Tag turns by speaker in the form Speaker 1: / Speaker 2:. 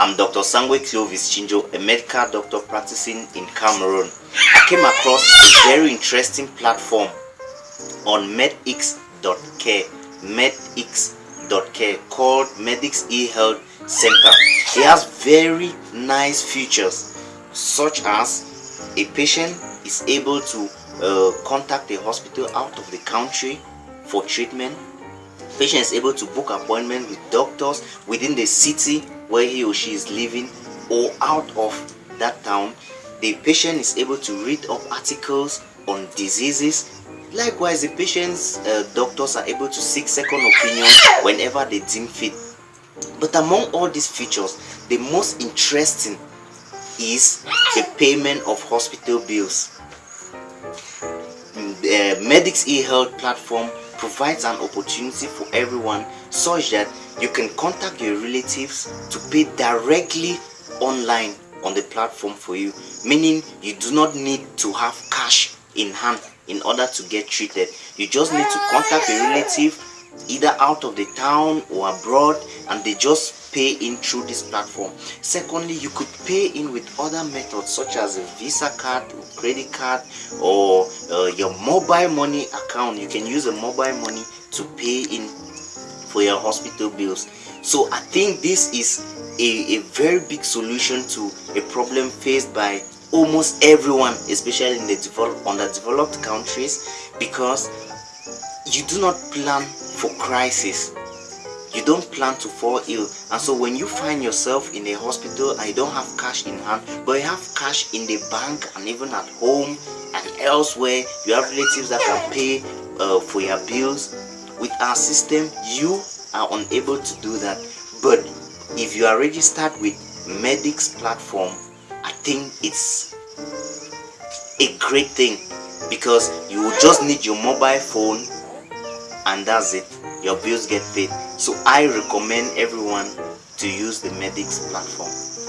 Speaker 1: I'm Dr. Sangwe Clovis Chinjo, a medical doctor practicing in Cameroon. I came across a very interesting platform on medx.care, medx.care called MedX eHealth Center. It has very nice features such as a patient is able to uh, contact a hospital out of the country for treatment. Patient is able to book appointment with doctors within the city where he or she is living or out of that town. The patient is able to read up articles on diseases. Likewise, the patient's uh, doctors are able to seek second opinion whenever they deem fit. But among all these features, the most interesting is the payment of hospital bills. The MedX eHealth platform provides an opportunity for everyone such that you can contact your relatives to pay directly online on the platform for you meaning you do not need to have cash in hand in order to get treated. You just need to contact a relative either out of the town or abroad and they just pay in through this platform. Secondly you could pay in with other methods such as a visa card credit card or uh, your mobile money account. You can use a mobile money to pay in for your hospital bills. So i think this is a, a very big solution to a problem faced by almost everyone especially in the developed underdeveloped countries because you do not plan for crisis. You don't plan to fall ill. And so when you find yourself in a hospital and you don't have cash in hand but you have cash in the bank and even at home and elsewhere you have relatives that can pay uh, for your bills. With our system you are unable to do that. But if you are registered with MedX platform i think it's a great thing because you will just need your mobile phone and that's it. Your bills get paid. So i recommend everyone to use the MedX platform